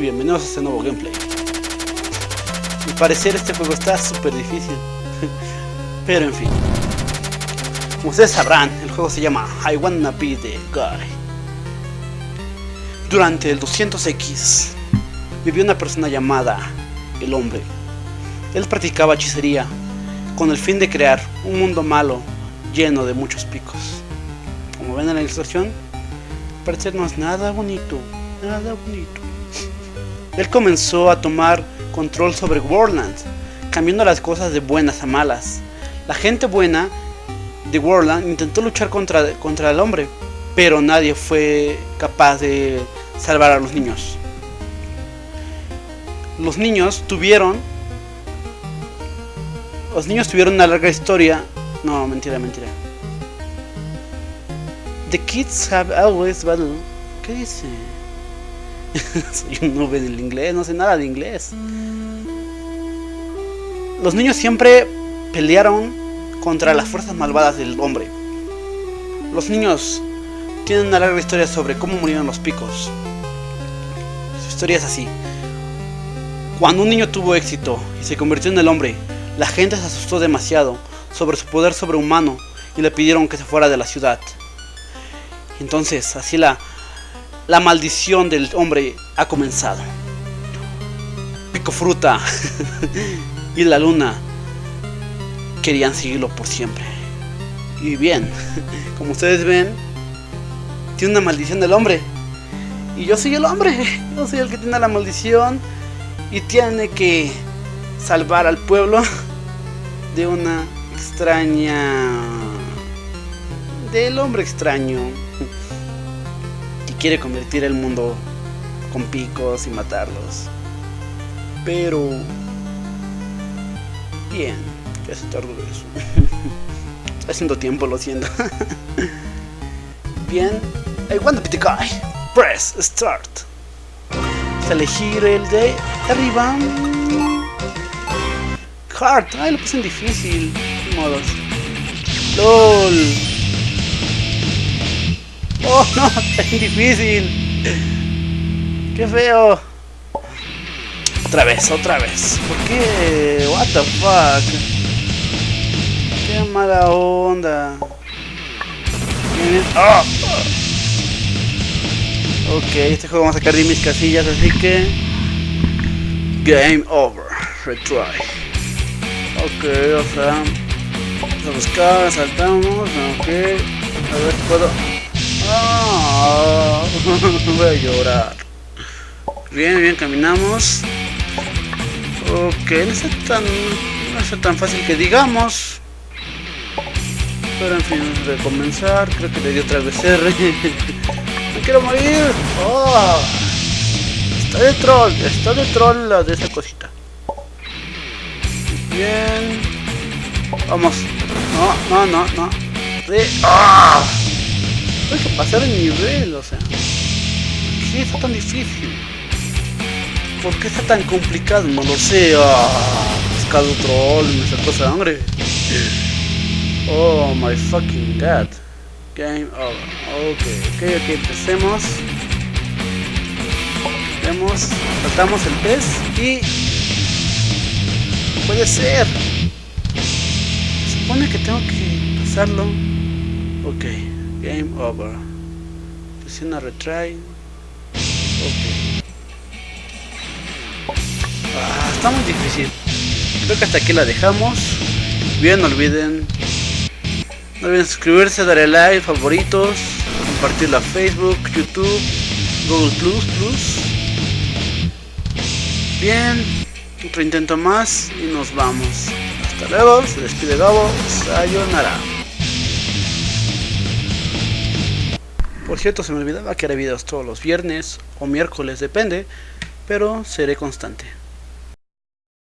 bienvenidos a este nuevo gameplay. Al parecer este juego está súper difícil, pero en fin. Como ustedes sabrán, el juego se llama I Wanna Be The Guy. Durante el 200X vivió una persona llamada el hombre. Él practicaba hechicería con el fin de crear un mundo malo lleno de muchos picos. Como ven en la ilustración, parece no es nada bonito, nada bonito. Él comenzó a tomar control sobre Worldland, cambiando las cosas de buenas a malas. La gente buena de Worldland intentó luchar contra, contra el hombre, pero nadie fue capaz de salvar a los niños. Los niños tuvieron... Los niños tuvieron una larga historia. No, mentira, mentira. The kids have always battled. ¿Qué dice? Soy un nube del inglés, no sé nada de inglés. Los niños siempre pelearon contra las fuerzas malvadas del hombre. Los niños tienen una larga historia sobre cómo murieron los picos. Su historia es así. Cuando un niño tuvo éxito y se convirtió en el hombre, la gente se asustó demasiado sobre su poder sobrehumano y le pidieron que se fuera de la ciudad. Entonces, así la, la maldición del hombre ha comenzado. Pico Fruta y la luna querían seguirlo por siempre. Y bien, como ustedes ven, tiene una maldición del hombre. Y yo soy el hombre, yo soy el que tiene la maldición y tiene que salvar al pueblo de una extraña... del hombre extraño quiere convertir el mundo con picos y matarlos. Pero... Bien, ya se tardó eso. Haciendo tiempo, lo siento. Bien, I want to be. Press start. Elegir el de arriba. Hard, ay lo puse en difícil. Modos. LOL. Oh no, es difícil. Qué feo. Otra vez, otra vez. ¿Por qué? What the fuck. Qué mala onda. Oh. Ok, este juego vamos a sacar de mis casillas, así que... Game over. Retry. Ok, o sea... Vamos a buscar, saltamos, ok. A ver si puedo... Voy a llorar. Bien, bien, caminamos. Ok, no es tan, no es tan fácil que digamos. Pero en fin, antes de comenzar, creo que le di otra vez R. ¡No quiero morir! Oh, está de troll, está de troll la de esa cosita. Bien. Vamos. No, no, no, no. Sí. ¡Ah! Hay que pasar el nivel, o sea. ¿Por qué está tan difícil? ¿Por qué está tan complicado? No lo sé. ¡Ah! Troll, me sacó sangre. Oh my fucking god. Game over. Ok, ok, ok, empecemos. Vemos, saltamos el pez y... Puede ser. Se supone que tengo que pasarlo. Ok, game over. Presiona retry. Ah, está muy difícil. Creo que hasta aquí la dejamos. Bien, no olviden no olviden suscribirse, darle like, favoritos, compartirlo a Facebook, YouTube, Google Plus, Plus. Bien, otro intento más y nos vamos. Hasta luego, se despide Gabo, sayonara. Por cierto, se me olvidaba que haré videos todos los viernes o miércoles, depende, pero seré constante.